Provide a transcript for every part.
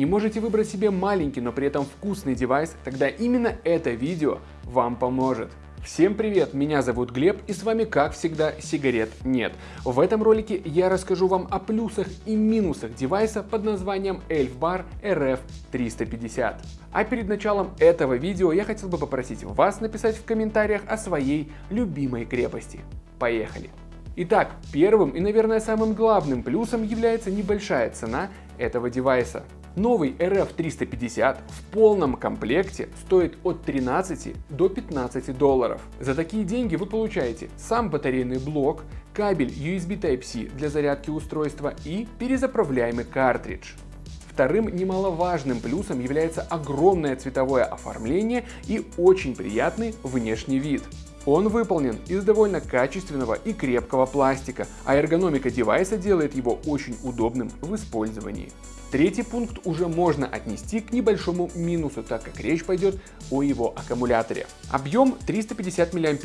Не можете выбрать себе маленький, но при этом вкусный девайс? Тогда именно это видео вам поможет. Всем привет, меня зовут Глеб и с вами как всегда сигарет нет. В этом ролике я расскажу вам о плюсах и минусах девайса под названием Elf Bar RF350. А перед началом этого видео я хотел бы попросить вас написать в комментариях о своей любимой крепости. Поехали! Итак, первым и, наверное, самым главным плюсом является небольшая цена этого девайса. Новый RF350 в полном комплекте стоит от 13 до 15 долларов. За такие деньги вы получаете сам батарейный блок, кабель USB Type-C для зарядки устройства и перезаправляемый картридж. Вторым немаловажным плюсом является огромное цветовое оформление и очень приятный внешний вид. Он выполнен из довольно качественного и крепкого пластика, а эргономика девайса делает его очень удобным в использовании. Третий пункт уже можно отнести к небольшому минусу, так как речь пойдет о его аккумуляторе. Объем 350 мАч.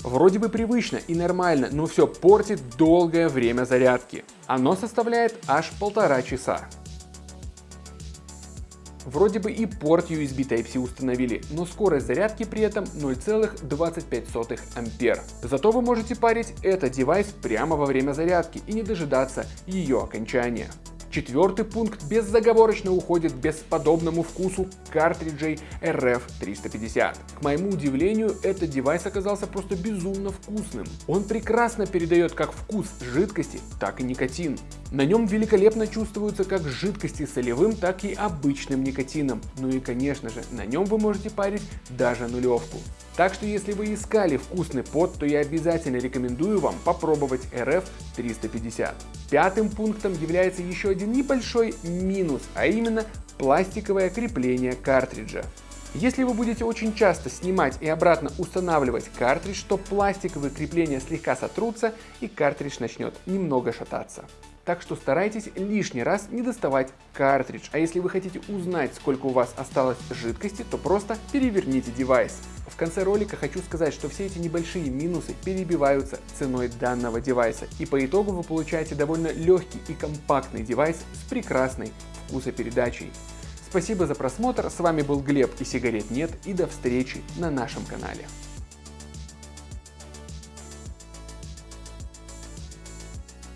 Вроде бы привычно и нормально, но все портит долгое время зарядки. Оно составляет аж полтора часа. Вроде бы и порт USB Type-C установили, но скорость зарядки при этом 0,25 ампер. Зато вы можете парить этот девайс прямо во время зарядки и не дожидаться ее окончания. Четвертый пункт беззаговорочно уходит бесподобному вкусу картриджей RF350. К моему удивлению, этот девайс оказался просто безумно вкусным. Он прекрасно передает как вкус жидкости, так и никотин. На нем великолепно чувствуются как жидкости солевым, так и обычным никотином. Ну и конечно же, на нем вы можете парить даже нулевку. Так что если вы искали вкусный пот, то я обязательно рекомендую вам попробовать RF350. Пятым пунктом является еще один небольшой минус, а именно пластиковое крепление картриджа. Если вы будете очень часто снимать и обратно устанавливать картридж, то пластиковые крепления слегка сотрутся и картридж начнет немного шататься. Так что старайтесь лишний раз не доставать картридж, а если вы хотите узнать, сколько у вас осталось жидкости, то просто переверните девайс. В конце ролика хочу сказать, что все эти небольшие минусы перебиваются ценой данного девайса, и по итогу вы получаете довольно легкий и компактный девайс с прекрасной вкусопередачей. Спасибо за просмотр, с вами был Глеб и сигарет нет, и до встречи на нашем канале.